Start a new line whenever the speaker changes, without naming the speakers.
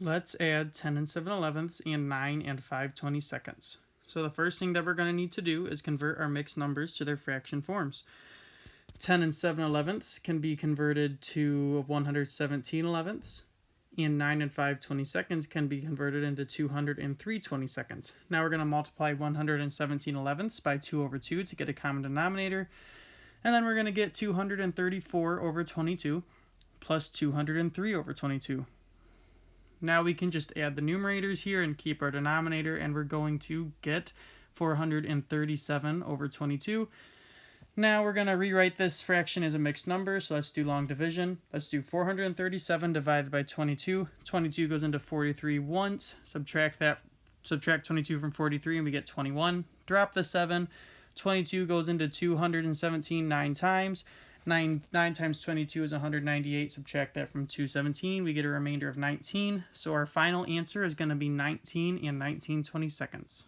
Let's add 10 and 7 elevenths and 9 and 5 20 seconds. So the first thing that we're going to need to do is convert our mixed numbers to their fraction forms. 10 and 7 elevenths can be converted to 117 elevenths, and 9 and 5 20 seconds can be converted into 203 20 seconds. Now we're going to multiply 117 elevenths by 2 over 2 to get a common denominator, and then we're going to get 234 over 22 plus 203 over 22. Now we can just add the numerators here and keep our denominator, and we're going to get 437 over 22. Now we're going to rewrite this fraction as a mixed number, so let's do long division. Let's do 437 divided by 22. 22 goes into 43 once. Subtract that, subtract 22 from 43 and we get 21. Drop the 7. 22 goes into 217 nine times. 9, 9 times 22 is 198. Subtract that from 217. We get a remainder of 19. So our final answer is going to be 19 and 19 20 seconds.